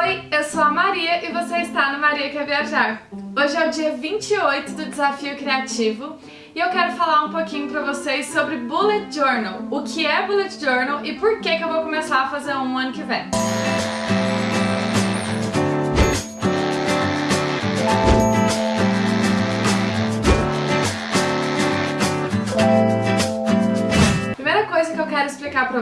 Oi, eu sou a Maria e você está no Maria Quer Viajar. Hoje é o dia 28 do Desafio Criativo e eu quero falar um pouquinho pra vocês sobre Bullet Journal, o que é Bullet Journal e por que, que eu vou começar a fazer um ano que vem.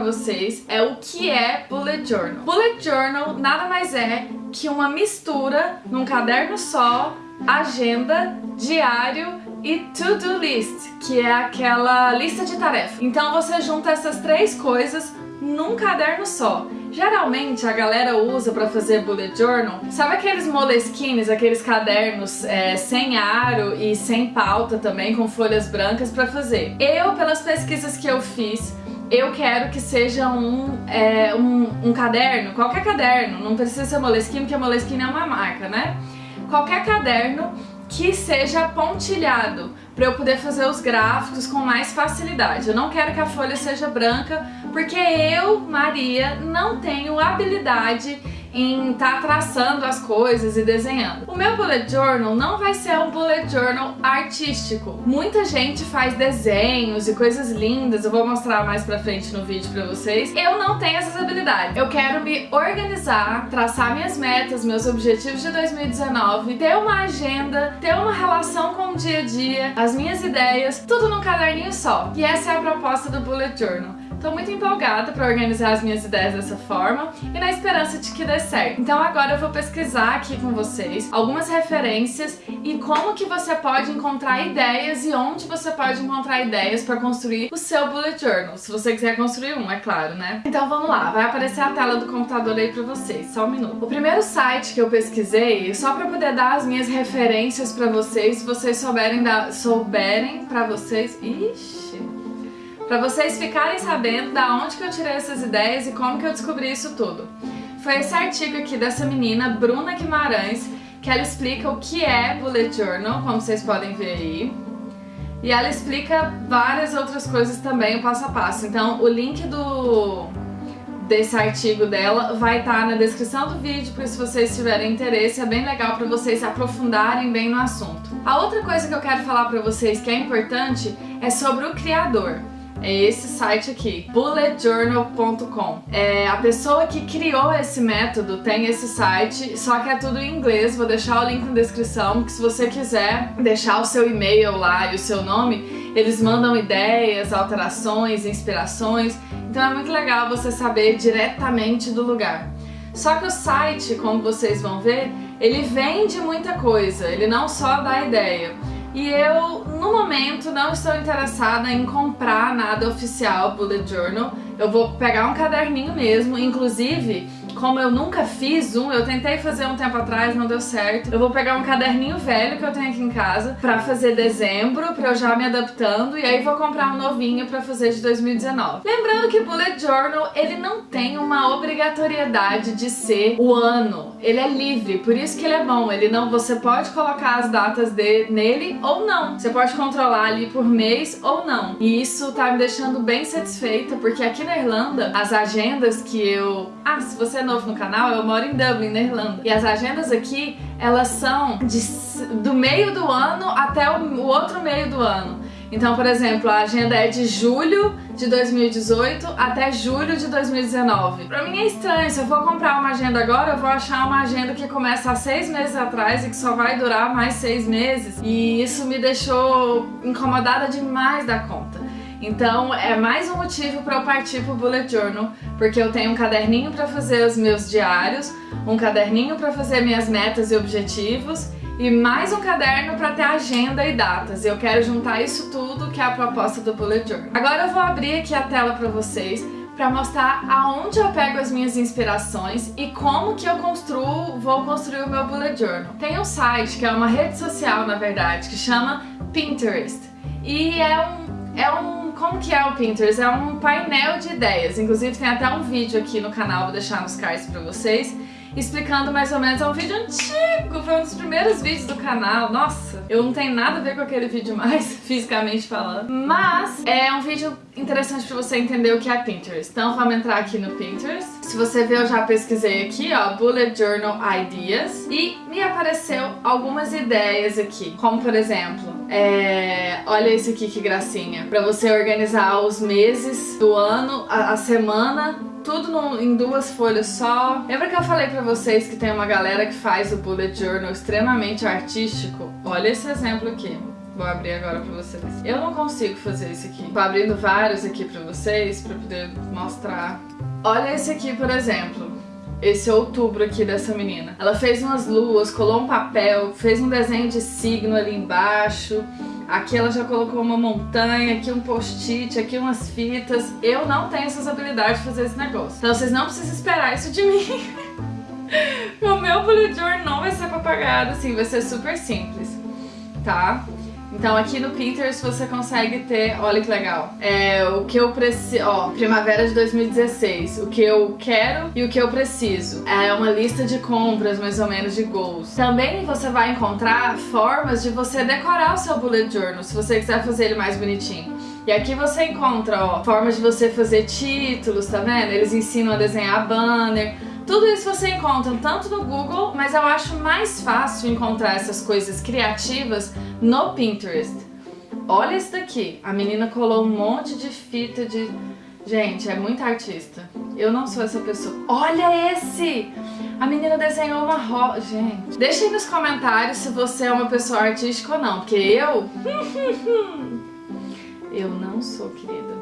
Vocês é o que é Bullet Journal. Bullet Journal nada mais é que uma mistura num caderno só, agenda, diário e to-do list, que é aquela lista de tarefas. Então você junta essas três coisas num caderno só. Geralmente a galera usa para fazer bullet journal, sabe aqueles moleskines, aqueles cadernos é, sem aro e sem pauta também, com folhas brancas para fazer. Eu, pelas pesquisas que eu fiz, eu quero que seja um, é, um, um, caderno, qualquer caderno, não precisa ser Moleskine, porque Moleskine é uma marca, né? Qualquer caderno que seja pontilhado, para eu poder fazer os gráficos com mais facilidade. Eu não quero que a folha seja branca, porque eu, Maria, não tenho habilidade em estar tá traçando as coisas e desenhando. O meu bullet journal não vai ser um bullet journal artístico. Muita gente faz desenhos e coisas lindas, eu vou mostrar mais pra frente no vídeo pra vocês. Eu não tenho essas habilidades. Eu quero me organizar, traçar minhas metas, meus objetivos de 2019, ter uma agenda, ter uma relação com o dia a dia, as minhas ideias, tudo num caderninho só. E essa é a proposta do bullet journal. Tô muito empolgada para organizar as minhas ideias dessa forma e na esperança de que dê certo. Então agora eu vou pesquisar aqui com vocês algumas referências e como que você pode encontrar ideias e onde você pode encontrar ideias para construir o seu bullet journal, se você quiser construir um, é claro, né? Então vamos lá, vai aparecer a tela do computador aí para vocês, só um minuto. O primeiro site que eu pesquisei, só para poder dar as minhas referências para vocês, se vocês souberem, da, souberem para vocês... Ixi para vocês ficarem sabendo da onde que eu tirei essas ideias e como que eu descobri isso tudo. Foi esse artigo aqui dessa menina, Bruna Guimarães, que ela explica o que é Bullet Journal, como vocês podem ver aí. E ela explica várias outras coisas também, o passo a passo. Então o link do desse artigo dela vai estar tá na descrição do vídeo, por se vocês tiverem interesse, é bem legal para vocês se aprofundarem bem no assunto. A outra coisa que eu quero falar para vocês que é importante é sobre o criador é esse site aqui, bulletjournal.com. É, a pessoa que criou esse método tem esse site, só que é tudo em inglês, vou deixar o link na descrição, que se você quiser deixar o seu e-mail lá e o seu nome, eles mandam ideias, alterações, inspirações, então é muito legal você saber diretamente do lugar. Só que o site, como vocês vão ver, ele vende muita coisa, ele não só dá ideia. E eu, no momento, não estou interessada em comprar nada oficial Bullet Journal. Eu vou pegar um caderninho mesmo, inclusive como eu nunca fiz um, eu tentei fazer um tempo atrás, não deu certo. Eu vou pegar um caderninho velho que eu tenho aqui em casa pra fazer dezembro, pra eu já me adaptando, e aí vou comprar um novinho pra fazer de 2019. Lembrando que Bullet Journal, ele não tem uma obrigatoriedade de ser o ano. Ele é livre, por isso que ele é bom. Ele não, você pode colocar as datas de, nele ou não. Você pode controlar ali por mês ou não. E isso tá me deixando bem satisfeita, porque aqui na Irlanda, as agendas que eu... Ah, se você novo no canal, eu moro em Dublin, na Irlanda. E as agendas aqui, elas são de, do meio do ano até o, o outro meio do ano. Então, por exemplo, a agenda é de julho de 2018 até julho de 2019. Pra mim é estranho, se eu for comprar uma agenda agora, eu vou achar uma agenda que começa há seis meses atrás e que só vai durar mais seis meses. E isso me deixou incomodada demais da conta. Então é mais um motivo para eu partir pro Bullet Journal, porque eu tenho um caderninho para fazer os meus diários, um caderninho para fazer minhas metas e objetivos e mais um caderno para ter agenda e datas. Eu quero juntar isso tudo que é a proposta do Bullet Journal. Agora eu vou abrir aqui a tela para vocês para mostrar aonde eu pego as minhas inspirações e como que eu construo, vou construir o meu Bullet Journal. Tem um site que é uma rede social, na verdade, que chama Pinterest. E é um, é um como que é o Pinterest? É um painel de ideias, inclusive tem até um vídeo aqui no canal, vou deixar nos cards pra vocês, explicando mais ou menos, é um vídeo antigo, foi um dos primeiros vídeos do canal, nossa, eu não tenho nada a ver com aquele vídeo mais, fisicamente falando, mas é um vídeo interessante pra você entender o que é Pinterest. Então vamos entrar aqui no Pinterest. Se você ver, eu já pesquisei aqui, ó, Bullet Journal Ideas e me apareceu algumas ideias aqui, como por exemplo, é... olha esse aqui que gracinha, para você organizar os meses do ano, a, a semana tudo em duas folhas só. Lembra que eu falei pra vocês que tem uma galera que faz o bullet journal extremamente artístico? Olha esse exemplo aqui. Vou abrir agora pra vocês. Eu não consigo fazer isso aqui. Tô abrindo vários aqui pra vocês, pra poder mostrar. Olha esse aqui, por exemplo. Esse outubro aqui dessa menina. Ela fez umas luas, colou um papel, fez um desenho de signo ali embaixo. Aqui ela já colocou uma montanha, aqui um post-it, aqui umas fitas. Eu não tenho essas habilidades de fazer esse negócio. Então vocês não precisam esperar isso de mim. o meu bullet journal não vai ser propagado assim, vai ser super simples, tá? Então aqui no Pinterest você consegue ter, olha que legal, é, o que eu preciso, ó, primavera de 2016, o que eu quero e o que eu preciso. É uma lista de compras, mais ou menos, de goals. Também você vai encontrar formas de você decorar o seu bullet journal, se você quiser fazer ele mais bonitinho. E aqui você encontra, ó, formas de você fazer títulos, tá vendo? Eles ensinam a desenhar banner, tudo isso você encontra tanto no Google, mas eu acho mais fácil encontrar essas coisas criativas no Pinterest. Olha isso daqui, a menina colou um monte de fita de... Gente, é muito artista. Eu não sou essa pessoa. Olha esse! A menina desenhou uma rosa. Gente, deixa aí nos comentários se você é uma pessoa artística ou não, porque eu... eu não sou, querida.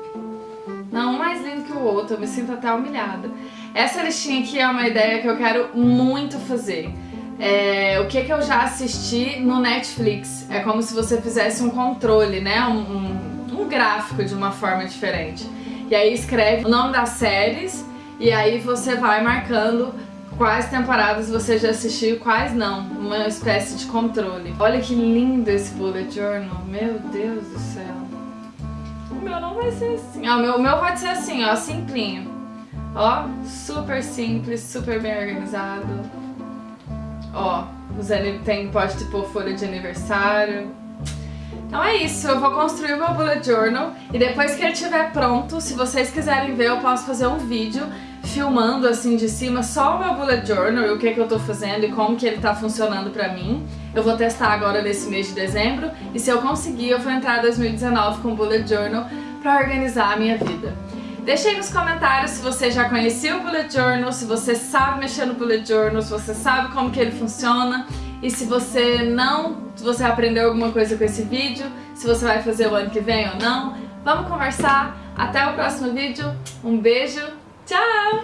Não, um mais lindo que o outro, eu me sinto até humilhada. Essa listinha aqui é uma ideia que eu quero muito fazer. É, o que que eu já assisti no Netflix. É como se você fizesse um controle, né? Um, um, um gráfico de uma forma diferente. E aí escreve o nome das séries e aí você vai marcando quais temporadas você já assistiu e quais não. Uma espécie de controle. Olha que lindo esse bullet journal. Meu Deus do céu. Meu não vai ser assim. Ah, o meu, meu pode ser assim, ó, simplinho. Ó, super simples, super bem organizado. Ó, tem, pode tipo folha de aniversário. Então é isso, eu vou construir o meu bullet journal e depois que ele estiver pronto, se vocês quiserem ver, eu posso fazer um vídeo filmando assim de cima só o meu bullet journal e o que, que eu tô fazendo e como que ele tá funcionando pra mim. Eu vou testar agora nesse mês de dezembro e se eu conseguir, eu vou entrar em 2019 com o bullet journal pra organizar a minha vida. Deixe aí nos comentários se você já conhecia o Bullet Journal, se você sabe mexer no Bullet Journal, se você sabe como que ele funciona e se você não, se você aprendeu alguma coisa com esse vídeo, se você vai fazer o ano que vem ou não. Vamos conversar. Até o próximo vídeo. Um beijo. Ciao!